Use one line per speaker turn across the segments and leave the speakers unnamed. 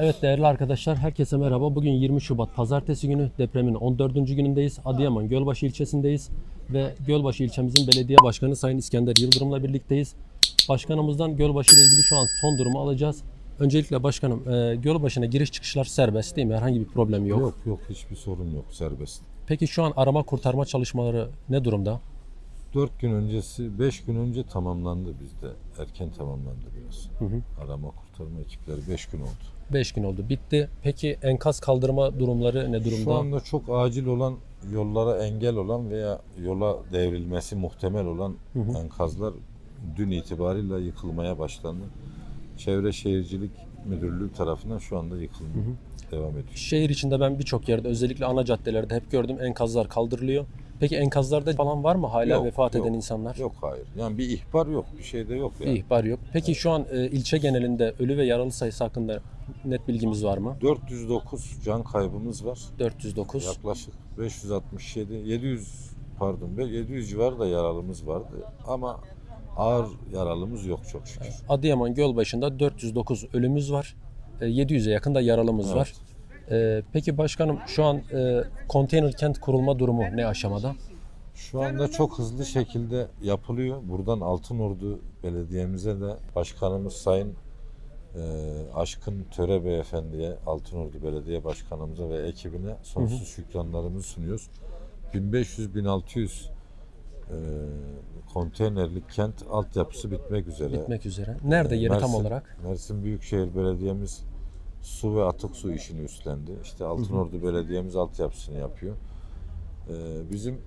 Evet değerli arkadaşlar herkese merhaba. Bugün 20 Şubat Pazartesi günü depremin 14. günündeyiz. Adıyaman Gölbaşı ilçesindeyiz ve Gölbaşı ilçemizin belediye başkanı Sayın İskender Yıldırım'la birlikteyiz. Başkanımızdan Gölbaşı ile ilgili şu an son durumu alacağız. Öncelikle başkanım e, Gölbaşı'na giriş çıkışlar serbest değil mi? Herhangi bir problem yok.
Yok yok hiçbir sorun yok serbest.
Peki şu an arama kurtarma çalışmaları ne durumda?
4 gün öncesi 5 gün önce tamamlandı bizde. Erken tamamlandı biraz.
Hı hı.
Arama kurtarma ekipleri 5 gün oldu.
5 gün oldu. Bitti. Peki enkaz kaldırma durumları ne durumda?
Şu anda çok acil olan yollara engel olan veya yola devrilmesi muhtemel olan
Hı hı.
enkazlar dün itibariyle yıkılmaya başlandı. Çevre Şehircilik Müdürlüğü tarafından şu anda yıkılma devam ediyor.
Şehir içinde ben birçok yerde özellikle ana caddelerde hep gördüm enkazlar kaldırılıyor. Peki enkazlarda falan var mı hala
Yok,
vefat
yok.
eden insanlar?
Yok hayır. Yani bir ihbar yok. Bir şey de yok
Bir
yani.
ihbar yok. Peki şu an e, ilçe genelinde ölü ve yaralı sayısı hakkında net bilgimiz var mı?
409 can kaybımız var.
409.
Yaklaşık 567, 700 pardon be- 700 civarı da yaralımız vardı ama ağır yaralımız yok çok şükür.
Adıyaman Gölbaşı'nda 409 ölümüz var. E, 700'e yakın da yaralımız
Evet.
var. E, peki başkanım şu an e, konteyner kent kurulma durumu ne aşamada?
Şu anda çok hızlı şekilde yapılıyor. Buradan Altınordu Belediye'mize de başkanımız Sayın e, Aşkın Töre Beyefendi'ye, Altınordu Belediye Başkanımıza ve ekibine sonsuz şükranlarımızı sunuyoruz. 1500-1600 e, konteynerlik kent altyapısı bitmek üzere.
Bitmek üzere. Nerede yeri tam
Mersin-
olarak?
Mersin Büyükşehir Belediye'miz su ve atık su işini üstlendi. İşte Altınordu Belediye'miz altyapısını yapıyor. Ee, bizim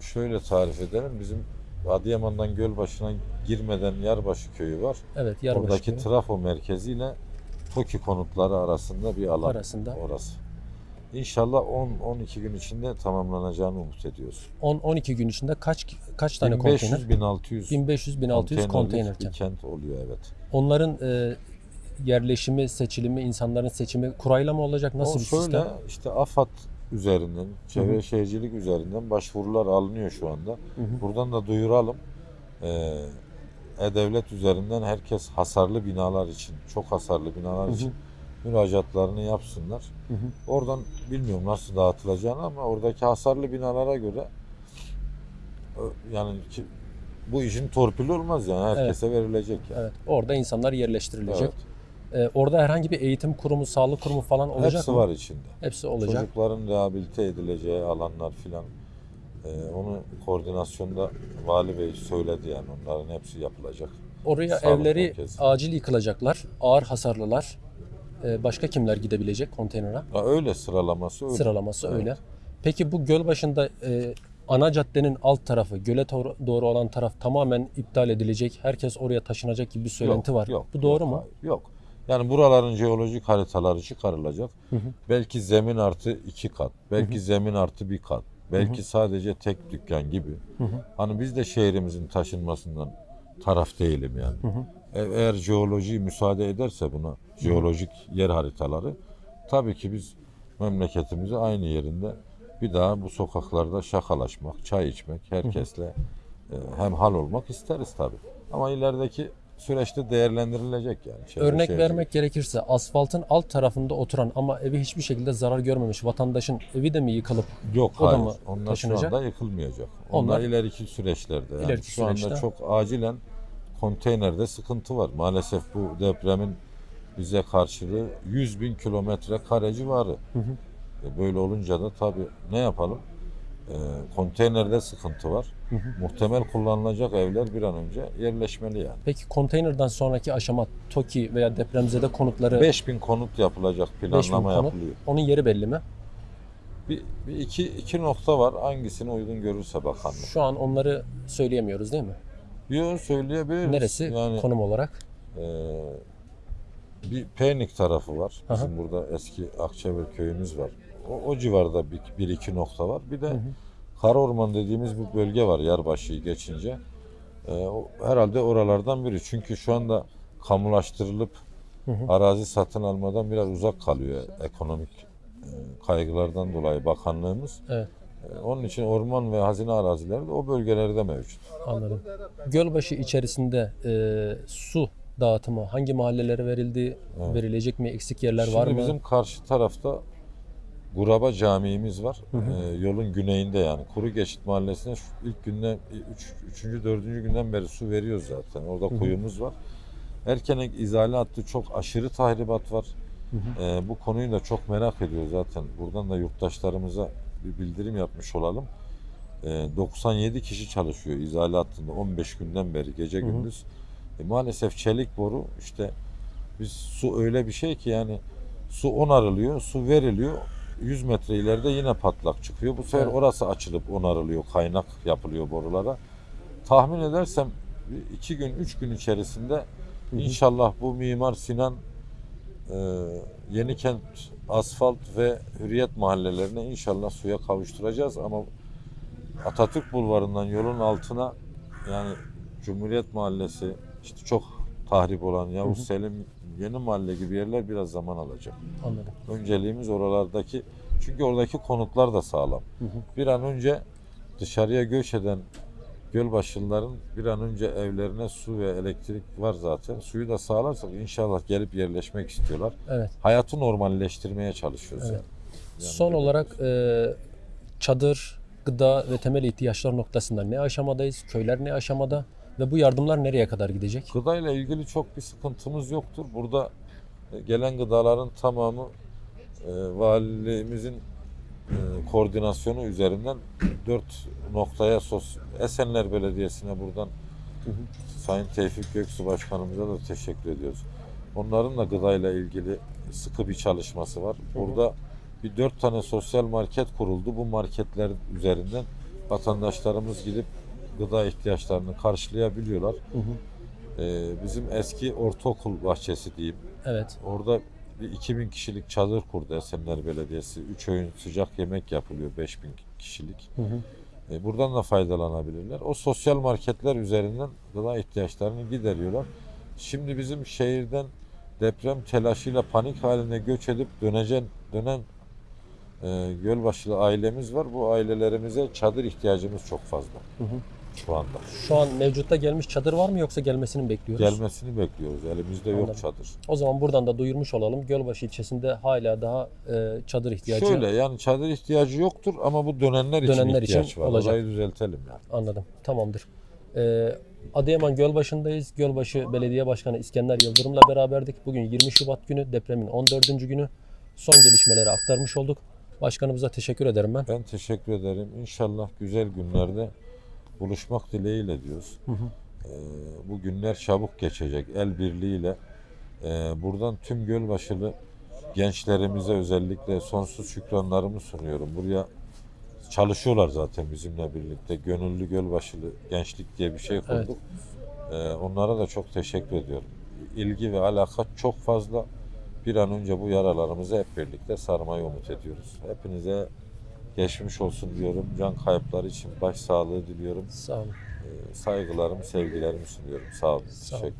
şöyle tarif edelim. Bizim Adıyaman'dan Gölbaşı'na girmeden Yarbaşı köyü var.
Evet Yarbaşı
Oradaki
köyü
trafo merkeziyle TOKİ konutları arasında bir alan
arasında.
orası. İnşallah 10-12 gün içinde tamamlanacağını umut ediyoruz.
10-12 gün içinde kaç kaç tane konteyner?
1500-1600
1500-1600 konteyner
bir
kent
oluyor evet.
Onların e, yerleşimi, seçilimi, insanların seçimi kurayla mı olacak? Nasıl
o
bir
şöyle
sistem?
işte AFAD üzerinden, çevre
Hı hı.
şehircilik üzerinden başvurular alınıyor şu anda.
Hı hı.
Buradan da duyuralım. Ee, E-Devlet üzerinden herkes hasarlı binalar için, çok hasarlı binalar
Hı hı.
için müracaatlarını yapsınlar.
Hı hı.
Oradan bilmiyorum nasıl dağıtılacağını ama oradaki hasarlı binalara göre ö- yani ki, bu işin torpili olmaz yani herkese verilecek yani.
Evet. Orada insanlar yerleştirilecek.
Evet.
E, orada herhangi bir eğitim kurumu, sağlık kurumu falan olacak
Hepsi
mı?
var içinde.
Hepsi olacak.
Çocukların rehabilite edileceği alanlar filan e, onu koordinasyonda vali bey söyledi yani onların hepsi yapılacak.
Oraya
Sağlık
evleri
merkezi.
acil yıkılacaklar. Ağır hasarlılar. E, başka kimler gidebilecek konteynere?
Ya öyle sıralaması öyle.
Sıralaması
Evet.
öyle. Peki bu göl başında e, ana caddenin alt tarafı, göle doğru, doğru olan taraf tamamen iptal edilecek. Herkes oraya taşınacak gibi bir söylenti
Yok,
var.
Yok,
bu doğru
yok,
mu?
hayır, Yok. Yani buraların jeolojik haritaları çıkarılacak.
Hı hı.
Belki zemin artı iki kat, belki zemin artı bir kat, belki sadece tek dükkan gibi.
hı.
Hani biz de şehrimizin taşınmasından taraf değilim yani. E- Eğer jeoloji müsaade ederse buna, jeolojik yer haritaları, tabii ki biz memleketimizi aynı yerinde bir daha bu sokaklarda şakalaşmak, çay içmek, herkesle e, hemhal olmak isteriz tabii. Ama ilerideki süreçte değerlendirilecek yani. Çevre
Örnek
şehircilik.
vermek gerekirse asfaltın alt tarafında oturan ama evi hiçbir şekilde zarar görmemiş vatandaşın evi de mi yıkılıp
Yok
O da
hayır.
mı
Onlar
taşınacak?
şu anda yıkılmayacak. Onlar,
Onlar-
ileriki süreçlerde. Yani
İleriki
şu anda
süreçte.
çok acilen konteynerde sıkıntı var. Maalesef bu depremin bize karşılığı 100 bin kilometre kare civarı.
hı.
E, Böyle olunca da tabii ne yapalım? E, konteynerde sıkıntı var. Muhtemel kullanılacak evler bir an önce yerleşmeli yani.
peki konteynerden sonraki aşama TOKİ veya depremzede konutları
5000 konut yapılacak
5000
planlama
konut.
yapılıyor.
Onun yeri belli mi?
Bir, bir iki, iki nokta var. Hangisini uygun görürse bakanlık.
Şu an onları söyleyemiyoruz değil mi?
Yok söyleyebiliriz.
Neresi
Yani
konum olarak?
Ee, bir Penik tarafı var.
Aha.
Bizim burada eski Akçever köyümüz var. O, o civarda bir, bir iki nokta var. Bir de Karaorman dediğimiz bir bölge var Yarbaşı'yı geçince. Ee, o, herhalde oralardan biri. Çünkü şu anda kamulaştırılıp
Hı hı.
arazi satın almadan biraz uzak kalıyor ekonomik e, kaygılardan dolayı bakanlığımız.
Evet.
E, Onun için orman ve hazine arazileri de o bölgelerde mevcut.
Anladım. Gölbaşı içerisinde e, su dağıtımı? Hangi mahallelere verildi? Verilecek mi? Eksik yerler
Şimdi
var mı?
bizim karşı tarafta Guraba Camii'miz var. Ee, yolun güneyinde yani. Kuru Geçit Mahallesi'ne ilk günden, 3. 4. günden beri su veriyoruz zaten. Orada kuyumuz var. Erkenek izale hattı çok aşırı tahribat var. Ee, bu konuyu da çok merak ediyor zaten. Buradan da yurttaşlarımıza bir bildirim yapmış olalım. Ee, 97 kişi çalışıyor izale hattında 15 günden beri gece gündüz. E, maalesef çelik boru işte biz su öyle bir şey ki yani su onarılıyor, su veriliyor. 100 metre ileride yine patlak çıkıyor. Bu sefer
Evet.
orası açılıp onarılıyor, kaynak yapılıyor borulara. Tahmin edersem 2 gün, 3 gün içerisinde inşallah bu Mimar Sinan e, Yenikent asfalt ve Hürriyet mahallelerine inşallah suya kavuşturacağız ama Atatürk Bulvarı'ndan yolun altına yani Cumhuriyet Mahallesi işte çok tahrip olan Yavuz Selim Yeni Mahalle gibi yerler biraz zaman alacak.
Anladım.
Önceliğimiz oralardaki çünkü oradaki konutlar da sağlam. Bir an önce dışarıya göç eden Gölbaşlıların bir an önce evlerine su ve elektrik var zaten. Suyu da sağlarsak inşallah gelip yerleşmek istiyorlar.
Evet.
Hayatı normalleştirmeye çalışıyoruz.
Evet.
yani.
Son olarak e, çadır, gıda ve temel ihtiyaçlar noktasında ne aşamadayız? Köyler ne aşamada? Ve bu yardımlar nereye kadar gidecek?
Gıdayla ilgili çok bir sıkıntımız yoktur. Burada e, gelen gıdaların tamamı e, valimizin e, koordinasyonu üzerinden dört noktaya sos Esenler Belediyesi'ne buradan Sayın Tevfik Göksu Başkanımıza da teşekkür ediyoruz. Onların da gıdayla ilgili sıkı bir çalışması var. Burada bir dört tane sosyal market kuruldu. Bu marketler üzerinden vatandaşlarımız gidip gıda ihtiyaçlarını karşılayabiliyorlar. Ee, bizim eski ortaokul bahçesi diyeyim.
Evet.
Orada bir 2000 kişilik çadır kurdu Esenler Belediyesi. 3 öğün sıcak yemek yapılıyor 5000 kişilik. E, buradan da faydalanabilirler. O sosyal marketler üzerinden gıda ihtiyaçlarını gideriyorlar. Şimdi bizim şehirden deprem telaşıyla panik haline göç edip dönecen dönen e, Gölbaşılı ailemiz var. Bu ailelerimize çadır ihtiyacımız çok fazla. Şu anda.
Şu an mevcutta gelmiş çadır var mı yoksa gelmesini mi bekliyoruz?
Gelmesini bekliyoruz. Elimizde yok
Anladım.
çadır.
O zaman buradan da duyurmuş olalım. Gölbaşı ilçesinde hala daha e, çadır ihtiyacı
Şöyle yani çadır ihtiyacı yoktur ama bu dönenler için
Dönenler için
ihtiyaç var.
olacak.
Orayı düzeltelim yani.
Anladım. Tamamdır. Ee, Adıyaman Gölbaşı'ndayız. Gölbaşı Belediye Başkanı İskender Yıldırım'la beraberdik. Bugün 20 Şubat günü, depremin 14. günü. Son gelişmeleri aktarmış olduk. Başkanımıza teşekkür ederim ben.
Ben teşekkür ederim. İnşallah güzel günlerde buluşmak dileğiyle diyoruz. Ee, bu günler çabuk geçecek. El birliğiyle e, buradan tüm Gölbaşılı gençlerimize özellikle sonsuz şükranlarımı sunuyorum. Buraya çalışıyorlar zaten bizimle birlikte. Gönüllü Gölbaşılı Gençlik diye bir şey kurduk. Ee, onlara da çok teşekkür ediyorum. İlgi ve alaka çok fazla. Bir an önce bu yaralarımızı hep birlikte sarmayı umut ediyoruz. Hepinize geçmiş olsun diyorum. Can kayıpları için baş sağlığı diliyorum.
Sağ olun.
Ee, saygılarımı, sevgilerimi sunuyorum. Sağ olun.
Sağ olun.